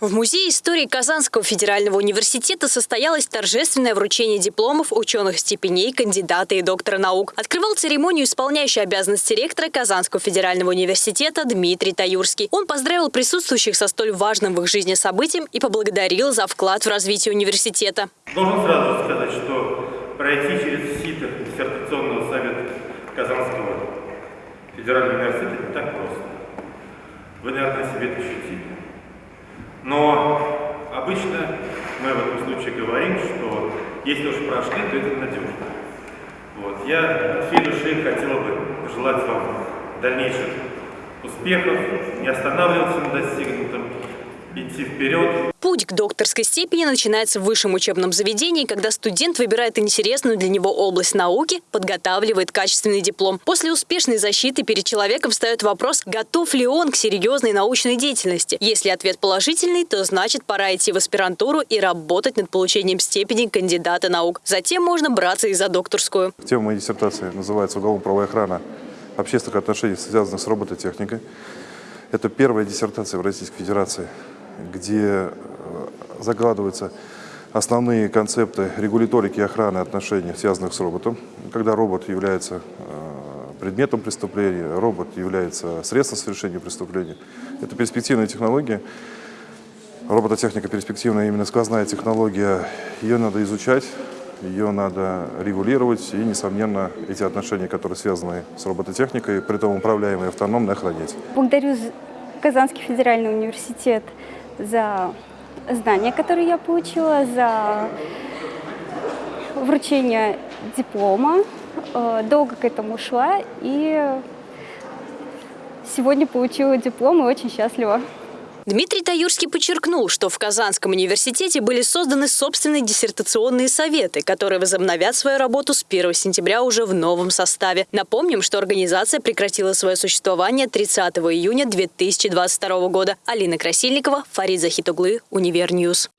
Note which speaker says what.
Speaker 1: В Музее истории Казанского федерального университета состоялось торжественное вручение дипломов ученых степеней кандидата и доктора наук. Открывал церемонию исполняющий обязанности ректора Казанского федерального университета Дмитрий Таюрский. Он поздравил присутствующих со столь важным в их жизни событием и поблагодарил за вклад в развитие университета.
Speaker 2: Должен сразу сказать, что пройти через сито диссертационного совета Казанского федерального университета не так просто. Вы, наверное, себе это ощутили. Но обычно мы в этом случае говорим, что если уж прошли, то это надежно. Вот. Я от всей души хотел бы пожелать вам дальнейших успехов, не останавливаться на достигнутом, идти вперед.
Speaker 1: Путь к докторской степени начинается в высшем учебном заведении, когда студент выбирает интересную для него область науки, подготавливает качественный диплом. После успешной защиты перед человеком встает вопрос, готов ли он к серьезной научной деятельности. Если ответ положительный, то значит пора идти в аспирантуру и работать над получением степени кандидата наук. Затем можно браться и за докторскую.
Speaker 3: Тема моей диссертации называется «Уголовно-правовая охрана общественных отношений, связанных с робототехникой». Это первая диссертация в Российской Федерации где закладываются основные концепты регуляторики и охраны отношений, связанных с роботом. Когда робот является э, предметом преступления, робот является средством совершения преступления. Это перспективная технология. Робототехника перспективная, именно сквозная технология. Ее надо изучать, ее надо регулировать и, несомненно, эти отношения, которые связаны с робототехникой, при том управляемые автономно, охранять.
Speaker 4: Благодарю Казанский федеральный университет за знания, которые я получила, за вручение диплома. Э, долго к этому шла и сегодня получила диплом и очень счастлива.
Speaker 1: Дмитрий Таюрский подчеркнул, что в Казанском университете были созданы собственные диссертационные советы, которые возобновят свою работу с 1 сентября уже в новом составе. Напомним, что организация прекратила свое существование 30 июня 2022 года. Алина Красильникова, Фарид Захитуглы, Univer News.